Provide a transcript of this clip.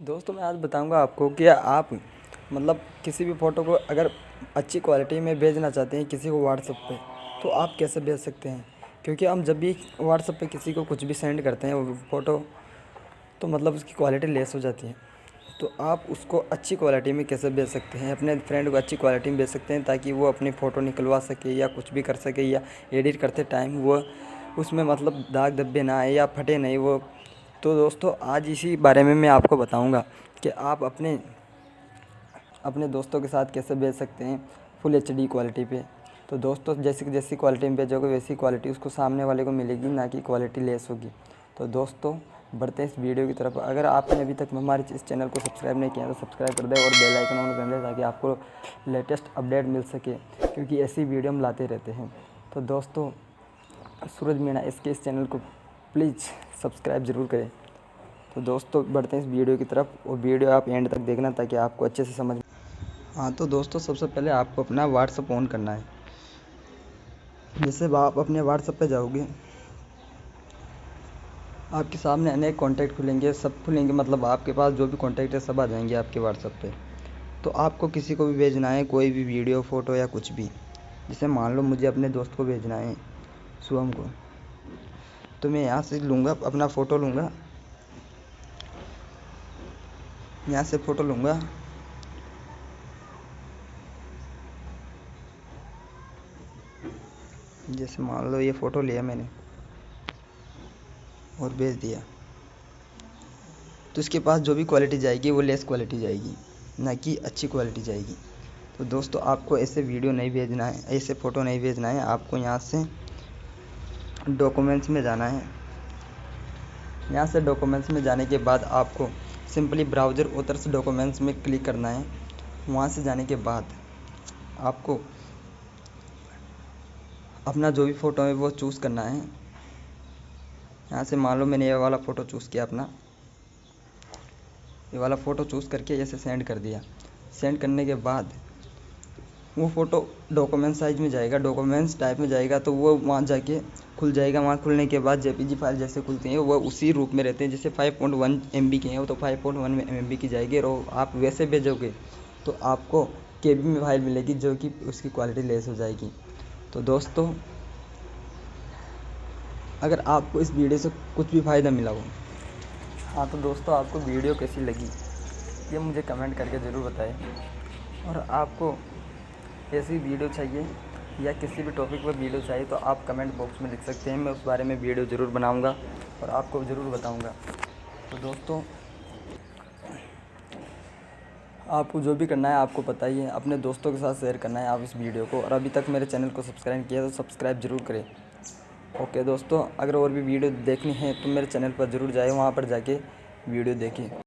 दोस्तों, मैं आज बताऊँगा आपको कि आप मतलब किसी भी फ़ोटो को अगर अच्छी क्वालिटी में भेजना चाहते हैं किसी को व्हाट्सएप पे तो आप कैसे भेज सकते हैं? क्योंकि हम जब भी व्हाट्सएप पे किसी को कुछ भी सेंड करते हैं, वो फ़ोटो तो मतलब उसकी क्वालिटी लेस हो जाती है। तो आप उसको अच्छी क्वालिटी में कैसे भेज सकते हैं? अपने फ्रेंड को अच्छी क्वालिटी में भेज सकते हैं, ताकि वो अपनी फ़ोटो निकलवा सके या कुछ भी कर सके या एडिट करते टाइम वो उसमें मतलब दाग धब्बे ना आए या फटे नहीं, वो तो दोस्तों, आज इसी बारे में मैं आपको बताऊँगा कि आप अपने अपने दोस्तों के साथ कैसे भेज सकते हैं फुल एचडी क्वालिटी पे। तो दोस्तों, जैसी जैसी क्वालिटी में भेजोगे वैसी क्वालिटी उसको सामने वाले को मिलेगी, ना कि क्वालिटी लेस होगी। तो दोस्तों, बढ़ते हैं इस वीडियो की तरफ़। अगर आपने अभी तक हमारे इस चैनल को सब्सक्राइब नहीं किया तो सब्सक्राइब कर दें और बेल आइकन ऑन कर दें ताकि आपको लेटेस्ट अपडेट मिल सके, क्योंकि ऐसी वीडियो हम लाते रहते हैं। तो दोस्तों, सूरज मीणा इसके इस चैनल को प्लीज़ सब्सक्राइब ज़रूर करें। तो दोस्तों, बढ़ते हैं इस वीडियो की तरफ़। और वीडियो आप एंड तक देखना ताकि आपको अच्छे से समझ हाँ तो दोस्तों, सबसे पहले आपको अपना व्हाट्सअप ऑन करना है। जैसे आप अपने व्हाट्सअप पे जाओगे, आपके सामने अनेक कॉन्टैक्ट खुलेंगे। सब खुलेंगे मतलब आपके पास जो भी कॉन्टैक्ट है, सब आ जाएँगे आपके व्हाट्सअप पे। तो आपको किसी को भी भेजना है, कोई भी वीडियो, फ़ोटो या कुछ भी। जैसे मान लो मुझे अपने दोस्त को भेजना है, शुभम को। तो मैं यहाँ से लूँगा, अपना फ़ोटो लूँगा। यहाँ से फ़ोटो लूँगा। जैसे मान लो ये फ़ोटो लिया मैंने और भेज दिया। तो इसके पास जो भी क्वालिटी जाएगी, वो लेस क्वालिटी जाएगी, ना कि अच्छी क्वालिटी जाएगी। तो दोस्तों, आपको ऐसे वीडियो नहीं भेजना है, ऐसे फ़ोटो नहीं भेजना है। आपको यहाँ से डॉक्यूमेंट्स में जाना है। यहाँ से डॉक्यूमेंट्स में जाने के बाद आपको सिंपली ब्राउज़र ओथर्स डॉक्यूमेंट्स में क्लिक करना है। वहाँ से जाने के बाद आपको अपना जो भी फ़ोटो है वो चूज़ करना है। यहाँ से मान लो मैंने ये वाला फ़ोटो चूज़ किया अपना। ये वाला फ़ोटो चूज़ करके ऐसे सेंड कर दिया। सेंड करने के बाद वो फ़ोटो डॉक्यूमेंट साइज़ में जाएगा। डॉक्यूमेंट्स टाइप में जाएगा तो वो वहाँ जाके खुल जाएगा वहाँ खुलने के बाद जेपीजी फ़ाइल जैसे खुलती हैं, वो उसी रूप में रहते हैं, जैसे 5.1 पॉइंट की हैं, वो तो 5.1 पॉइंट की जाएगी और आप वैसे भेजोगे तो आपको केबी में फ़ाइल मिलेगी जो कि उसकी क्वालिटी लेस हो जाएगी। तो दोस्तों, अगर आपको इस वीडियो से कुछ भी फ़ायदा मिला हो। हाँ तो दोस्तों, आपको वीडियो कैसी लगी, ये मुझे कमेंट करके ज़रूर बताएँ। और आपको ऐसी वीडियो चाहिए या किसी भी टॉपिक पर वीडियो चाहिए तो आप कमेंट बॉक्स में लिख सकते हैं। मैं उस बारे में वीडियो ज़रूर बनाऊँगा और आपको ज़रूर बताऊँगा। तो दोस्तों, आपको जो भी करना है आपको पता ही है अपने दोस्तों के साथ शेयर करना है आप इस वीडियो को। और अभी तक मेरे चैनल को सब्सक्राइब किया तो सब्सक्राइब ज़रूर करें। ओके दोस्तों, अगर और भी वीडियो देखनी है तो मेरे चैनल पर ज़रूर जाए, वहाँ पर जाके वीडियो देखें।